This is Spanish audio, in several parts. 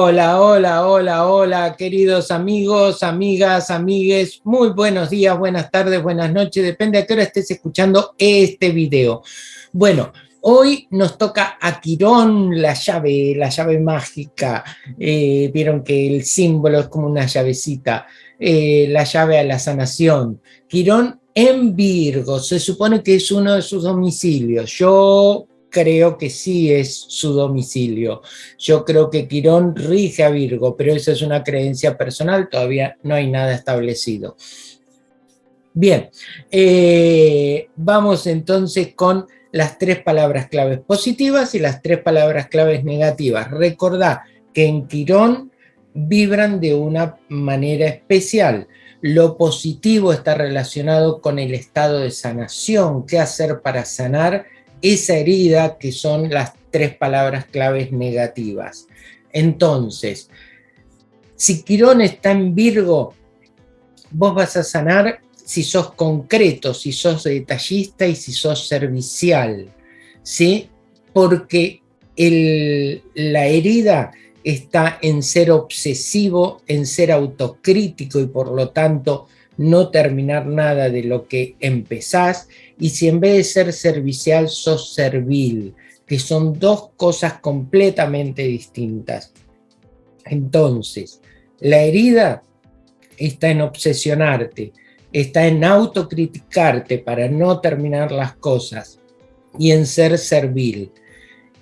Hola, hola, hola, hola, queridos amigos, amigas, amigues, muy buenos días, buenas tardes, buenas noches, depende a qué hora estés escuchando este video. Bueno, hoy nos toca a Quirón la llave, la llave mágica, eh, vieron que el símbolo es como una llavecita, eh, la llave a la sanación. Quirón en Virgo, se supone que es uno de sus domicilios. Yo creo que sí es su domicilio. Yo creo que Quirón rige a Virgo, pero esa es una creencia personal, todavía no hay nada establecido. Bien, eh, vamos entonces con las tres palabras claves positivas y las tres palabras claves negativas. Recordá que en Quirón vibran de una manera especial. Lo positivo está relacionado con el estado de sanación, qué hacer para sanar, esa herida que son las tres palabras claves negativas. Entonces, si Quirón está en Virgo, vos vas a sanar si sos concreto, si sos detallista y si sos servicial, ¿sí? Porque la herida está en ser obsesivo, en ser autocrítico y por lo tanto no terminar nada de lo que empezás, y si en vez de ser servicial sos servil, que son dos cosas completamente distintas. Entonces, la herida está en obsesionarte, está en autocriticarte para no terminar las cosas y en ser servil.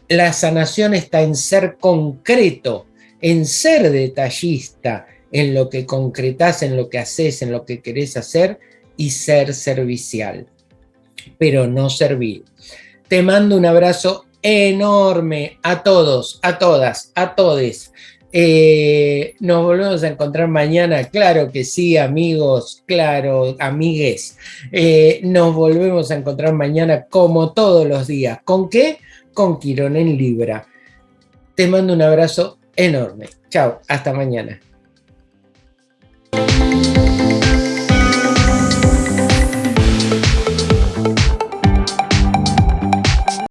La sanación está en ser concreto, en ser detallista, en lo que concretas, en lo que haces, en lo que querés hacer y ser servicial, pero no servir. Te mando un abrazo enorme a todos, a todas, a todes. Eh, nos volvemos a encontrar mañana, claro que sí, amigos, claro, amigues. Eh, nos volvemos a encontrar mañana como todos los días. ¿Con qué? Con Quirón en Libra. Te mando un abrazo enorme. Chao, hasta mañana.